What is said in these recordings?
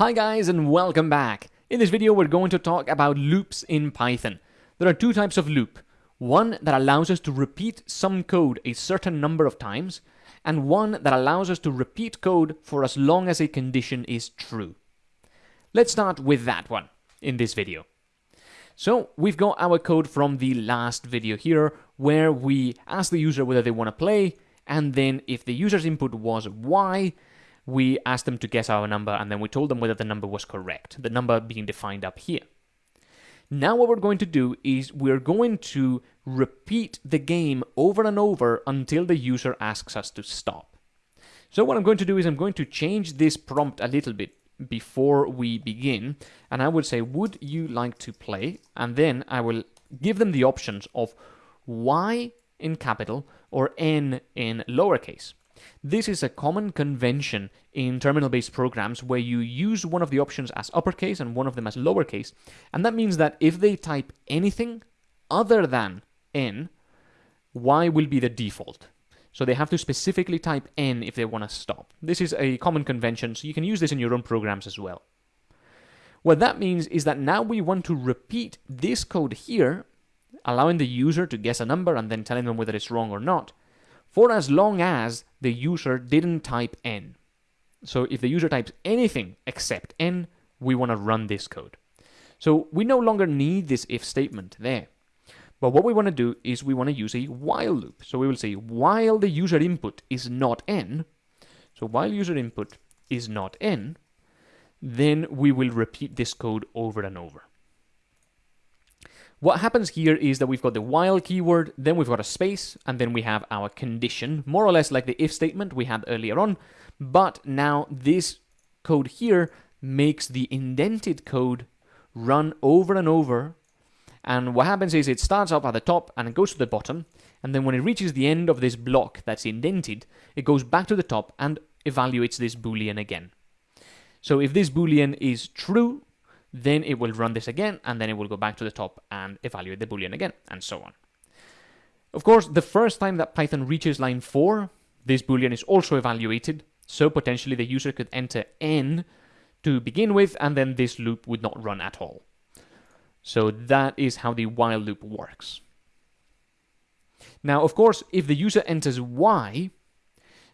Hi guys and welcome back. In this video we're going to talk about loops in Python. There are two types of loop. One that allows us to repeat some code a certain number of times, and one that allows us to repeat code for as long as a condition is true. Let's start with that one in this video. So we've got our code from the last video here where we ask the user whether they want to play and then if the user's input was y, we asked them to guess our number and then we told them whether the number was correct, the number being defined up here. Now what we're going to do is we're going to repeat the game over and over until the user asks us to stop. So what I'm going to do is I'm going to change this prompt a little bit before we begin and I would say would you like to play and then I will give them the options of y in capital or n in lowercase. This is a common convention in terminal-based programs where you use one of the options as uppercase and one of them as lowercase, and that means that if they type anything other than n, y will be the default. So they have to specifically type n if they want to stop. This is a common convention, so you can use this in your own programs as well. What that means is that now we want to repeat this code here, allowing the user to guess a number and then telling them whether it's wrong or not, for as long as the user didn't type n. So if the user types anything except n, we want to run this code. So we no longer need this if statement there. But what we want to do is we want to use a while loop. So we will say while the user input is not n, so while user input is not n, then we will repeat this code over and over. What happens here is that we've got the while keyword, then we've got a space, and then we have our condition, more or less like the if statement we had earlier on, but now this code here makes the indented code run over and over, and what happens is it starts up at the top and it goes to the bottom, and then when it reaches the end of this block that's indented, it goes back to the top and evaluates this boolean again. So if this boolean is true, then it will run this again, and then it will go back to the top and evaluate the boolean again, and so on. Of course, the first time that Python reaches line 4, this boolean is also evaluated, so potentially the user could enter n to begin with, and then this loop would not run at all. So that is how the while loop works. Now, of course, if the user enters y,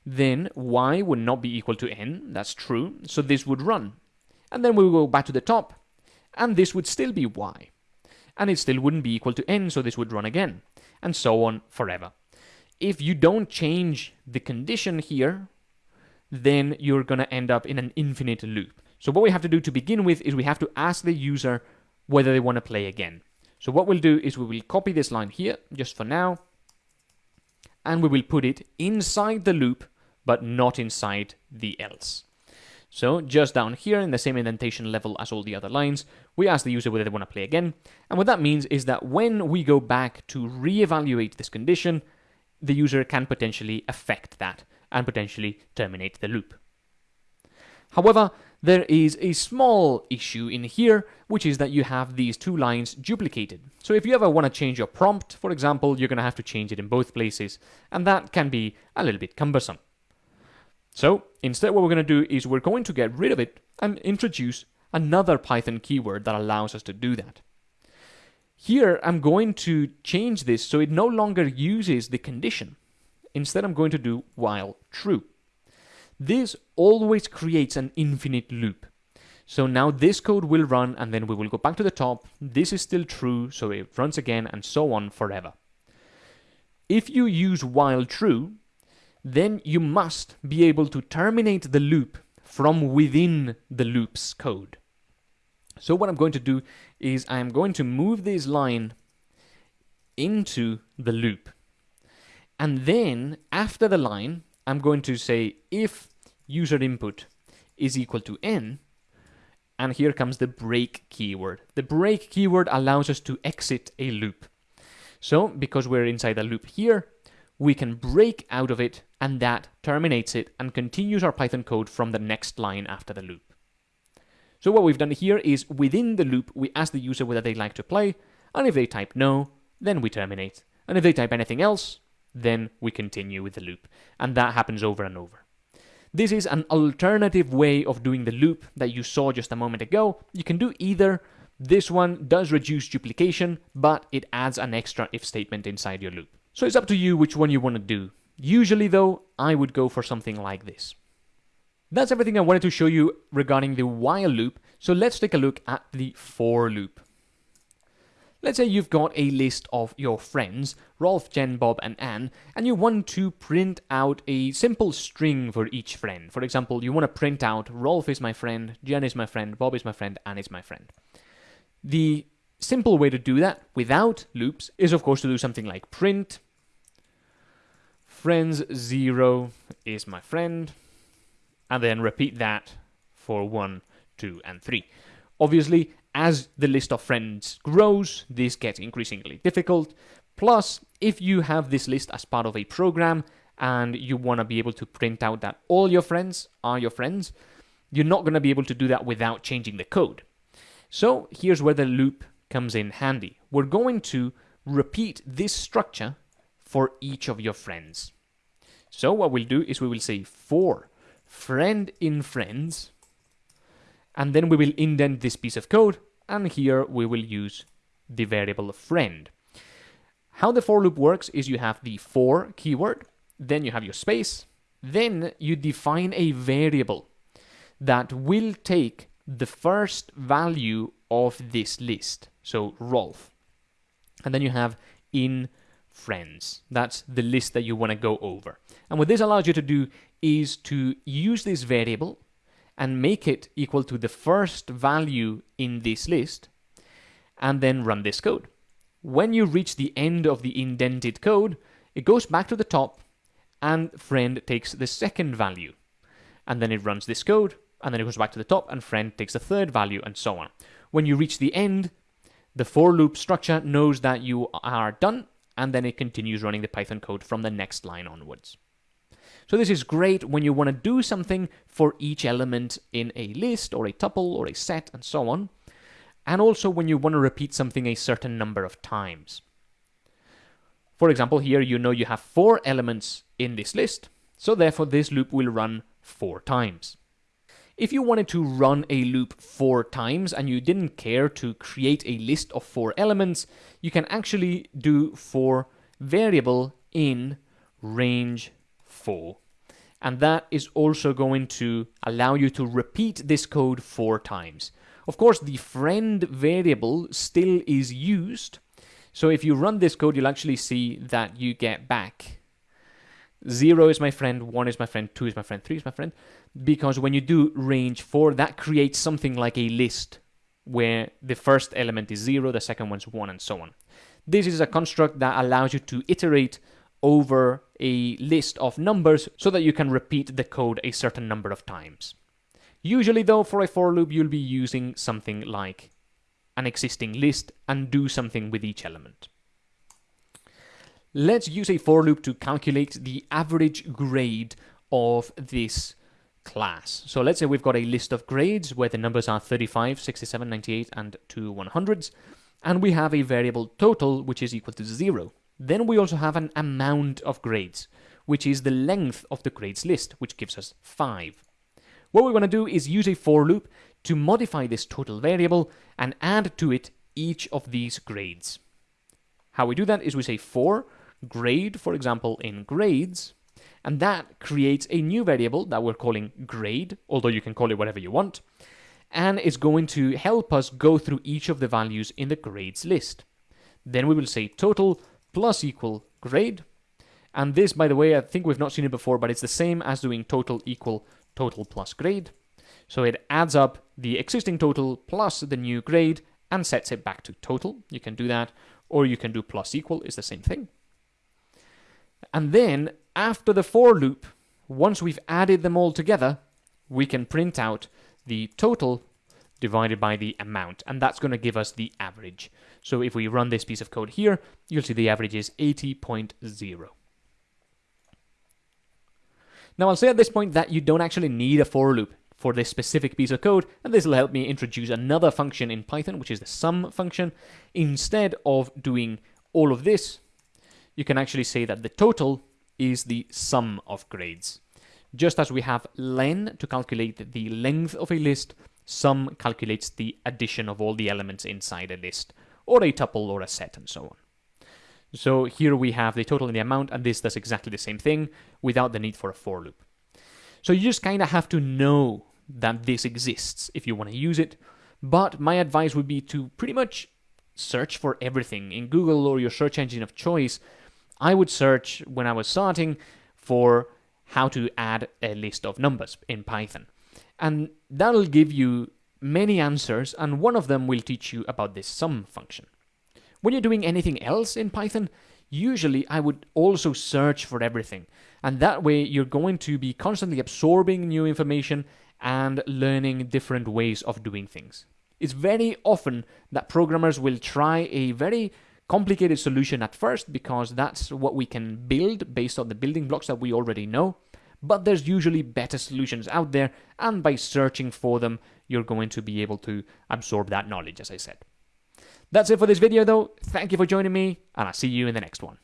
then y would not be equal to n, that's true, so this would run. And then we will go back to the top, and this would still be y. And it still wouldn't be equal to n, so this would run again, and so on forever. If you don't change the condition here, then you're going to end up in an infinite loop. So what we have to do to begin with is we have to ask the user whether they want to play again. So what we'll do is we will copy this line here, just for now, and we will put it inside the loop, but not inside the else. So just down here in the same indentation level as all the other lines, we ask the user whether they want to play again. And what that means is that when we go back to reevaluate this condition, the user can potentially affect that and potentially terminate the loop. However, there is a small issue in here, which is that you have these two lines duplicated. So if you ever want to change your prompt, for example, you're going to have to change it in both places, and that can be a little bit cumbersome. So instead what we're going to do is we're going to get rid of it and introduce another Python keyword that allows us to do that. Here I'm going to change this so it no longer uses the condition. Instead I'm going to do while true. This always creates an infinite loop. So now this code will run and then we will go back to the top. This is still true, so it runs again and so on forever. If you use while true, then you must be able to terminate the loop from within the loop's code. So what I'm going to do is I'm going to move this line into the loop. And then after the line, I'm going to say if user input is equal to n, and here comes the break keyword. The break keyword allows us to exit a loop. So because we're inside a loop here, we can break out of it and that terminates it and continues our Python code from the next line after the loop. So what we've done here is within the loop, we ask the user whether they'd like to play, and if they type no, then we terminate. And if they type anything else, then we continue with the loop. And that happens over and over. This is an alternative way of doing the loop that you saw just a moment ago. You can do either. This one does reduce duplication, but it adds an extra if statement inside your loop. So it's up to you which one you want to do. Usually though, I would go for something like this. That's everything I wanted to show you regarding the while loop, so let's take a look at the for loop. Let's say you've got a list of your friends, Rolf, Jen, Bob, and Anne, and you want to print out a simple string for each friend. For example, you want to print out Rolf is my friend, Jen is my friend, Bob is my friend, Anne is my friend. The simple way to do that without loops is, of course, to do something like print friends 0 is my friend, and then repeat that for 1, 2, and 3. Obviously, as the list of friends grows, this gets increasingly difficult. Plus, if you have this list as part of a program and you want to be able to print out that all your friends are your friends, you're not going to be able to do that without changing the code. So here's where the loop comes in handy. We're going to repeat this structure for each of your friends. So what we'll do is we will say for friend in friends, and then we will indent this piece of code, and here we will use the variable friend. How the for loop works is you have the for keyword, then you have your space, then you define a variable that will take the first value of this list, so Rolf. And then you have in friends. That's the list that you want to go over. And what this allows you to do is to use this variable and make it equal to the first value in this list and then run this code. When you reach the end of the indented code, it goes back to the top and friend takes the second value. And then it runs this code and then it goes back to the top and friend takes the third value and so on. When you reach the end, the for loop structure knows that you are done and then it continues running the Python code from the next line onwards. So this is great when you want to do something for each element in a list or a tuple or a set and so on, and also when you want to repeat something a certain number of times. For example, here you know you have four elements in this list, so therefore this loop will run four times. If you wanted to run a loop four times and you didn't care to create a list of four elements, you can actually do for variable in range 4. And that is also going to allow you to repeat this code four times. Of course, the friend variable still is used. So if you run this code, you'll actually see that you get back 0 is my friend, 1 is my friend, 2 is my friend, 3 is my friend because when you do range 4, that creates something like a list where the first element is 0, the second one's 1, and so on. This is a construct that allows you to iterate over a list of numbers so that you can repeat the code a certain number of times. Usually though, for a for loop, you'll be using something like an existing list and do something with each element. Let's use a for loop to calculate the average grade of this class. So let's say we've got a list of grades where the numbers are 35, 67, 98, and two 100s, and we have a variable total which is equal to 0. Then we also have an amount of grades, which is the length of the grades list, which gives us 5. What we want to do is use a for loop to modify this total variable and add to it each of these grades. How we do that is we say for grade, for example, in grades, and that creates a new variable that we're calling grade, although you can call it whatever you want, and it's going to help us go through each of the values in the grades list. Then we will say total plus equal grade, and this, by the way, I think we've not seen it before, but it's the same as doing total equal total plus grade. So it adds up the existing total plus the new grade and sets it back to total. You can do that, or you can do plus equal, is the same thing. And then after the for loop, once we've added them all together, we can print out the total divided by the amount, and that's going to give us the average. So if we run this piece of code here, you'll see the average is 80.0. Now I'll say at this point that you don't actually need a for loop for this specific piece of code, and this will help me introduce another function in Python, which is the sum function. Instead of doing all of this, you can actually say that the total is the sum of grades. Just as we have len to calculate the length of a list, sum calculates the addition of all the elements inside a list, or a tuple or a set and so on. So here we have the total and the amount, and this does exactly the same thing without the need for a for loop. So you just kind of have to know that this exists if you want to use it, but my advice would be to pretty much search for everything in Google or your search engine of choice. I would search when I was starting for how to add a list of numbers in Python. And that'll give you many answers, and one of them will teach you about this sum function. When you're doing anything else in Python, usually I would also search for everything. And that way you're going to be constantly absorbing new information and learning different ways of doing things. It's very often that programmers will try a very complicated solution at first because that's what we can build based on the building blocks that we already know. But there's usually better solutions out there, and by searching for them, you're going to be able to absorb that knowledge, as I said. That's it for this video though. Thank you for joining me, and I'll see you in the next one.